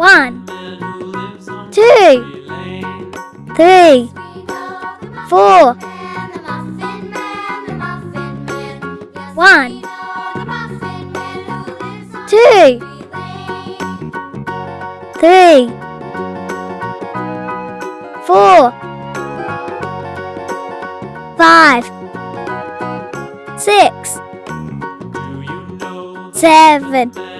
One, two, three, four. One, two, three, four, five, six, seven.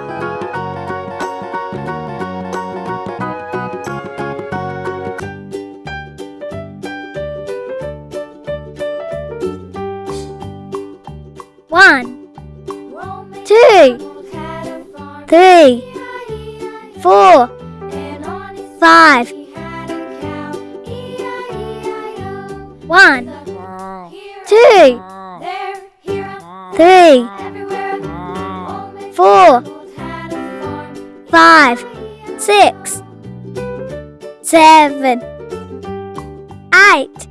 One, two, three, four, five. One, two, three, four, five, six, seven, eight.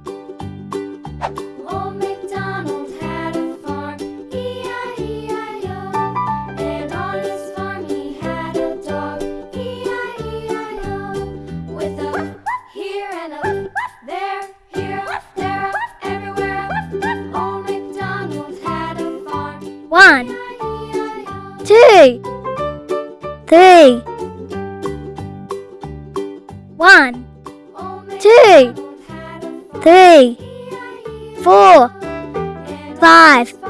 One, two, three. One, two, three, four, five.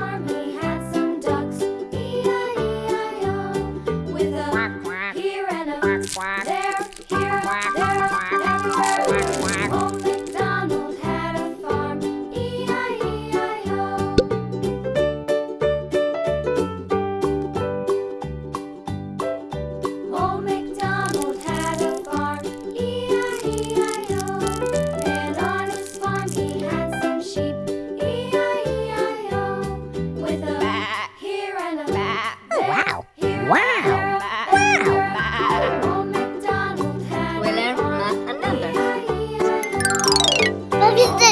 여기 있어요.